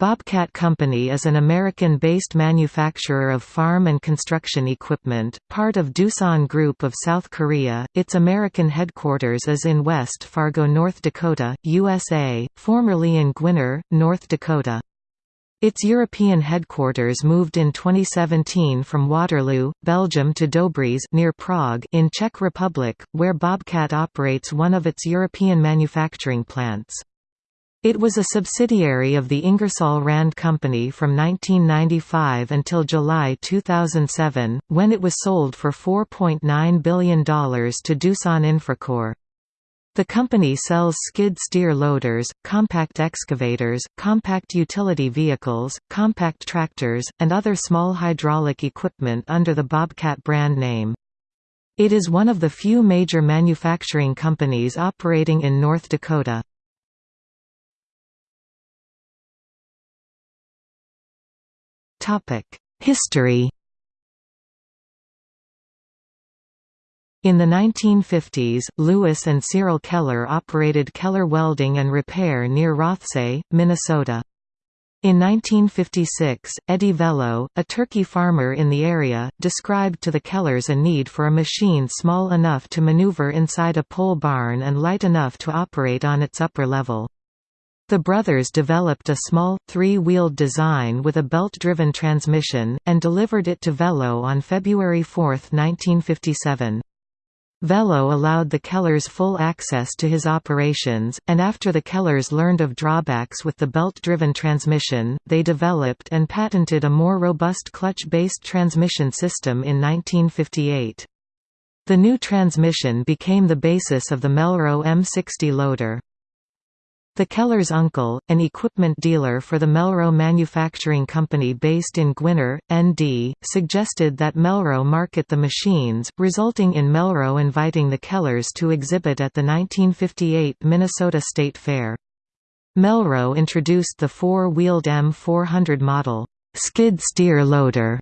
Bobcat Company is an American-based manufacturer of farm and construction equipment, part of Doosan Group of South Korea. Its American headquarters is in West Fargo, North Dakota, USA, formerly in Gwinner, North Dakota. Its European headquarters moved in 2017 from Waterloo, Belgium to Dobříš near Prague in Czech Republic, where Bobcat operates one of its European manufacturing plants. It was a subsidiary of the Ingersoll Rand Company from 1995 until July 2007, when it was sold for $4.9 billion to Doosan Infracore. The company sells skid steer loaders, compact excavators, compact utility vehicles, compact tractors, and other small hydraulic equipment under the Bobcat brand name. It is one of the few major manufacturing companies operating in North Dakota. History In the 1950s, Louis and Cyril Keller operated Keller Welding and Repair near Rothsay, Minnesota. In 1956, Eddie Velo, a turkey farmer in the area, described to the Kellers a need for a machine small enough to maneuver inside a pole barn and light enough to operate on its upper level. The brothers developed a small, three-wheeled design with a belt-driven transmission, and delivered it to Velo on February 4, 1957. Velo allowed the Kellers full access to his operations, and after the Kellers learned of drawbacks with the belt-driven transmission, they developed and patented a more robust clutch-based transmission system in 1958. The new transmission became the basis of the Melroe M60 loader. The Keller's uncle, an equipment dealer for the Melroe Manufacturing Company based in Gwinner, ND, suggested that Melroe market the machines, resulting in Melroe inviting the Kellers to exhibit at the 1958 Minnesota State Fair. Melroe introduced the four-wheeled M400 model, skid steer loader,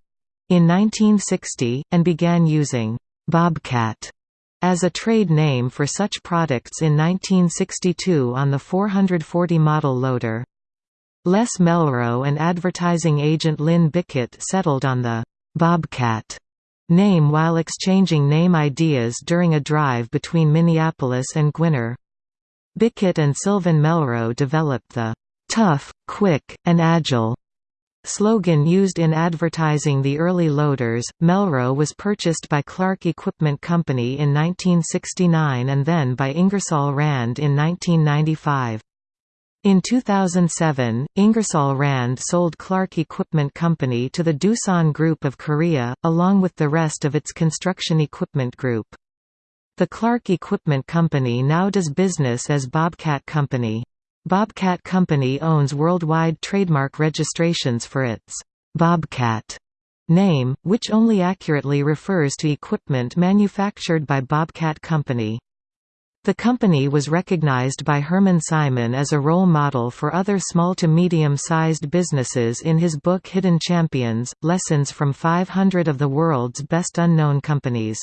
in 1960, and began using Bobcat as a trade name for such products in 1962 on the 440 model loader. Les Melroe and advertising agent Lynn Bickett settled on the «Bobcat» name while exchanging name ideas during a drive between Minneapolis and Gwinner. Bickett and Sylvan Melroe developed the «tough, quick, and agile» slogan used in advertising the early loaders. Melroe was purchased by Clark Equipment Company in 1969 and then by Ingersoll Rand in 1995. In 2007, Ingersoll Rand sold Clark Equipment Company to the Doosan Group of Korea, along with the rest of its construction equipment group. The Clark Equipment Company now does business as Bobcat Company. Bobcat Company owns worldwide trademark registrations for its Bobcat name, which only accurately refers to equipment manufactured by Bobcat Company. The company was recognized by Hermann Simon as a role model for other small to medium-sized businesses in his book Hidden Champions, Lessons from 500 of the World's Best Unknown Companies.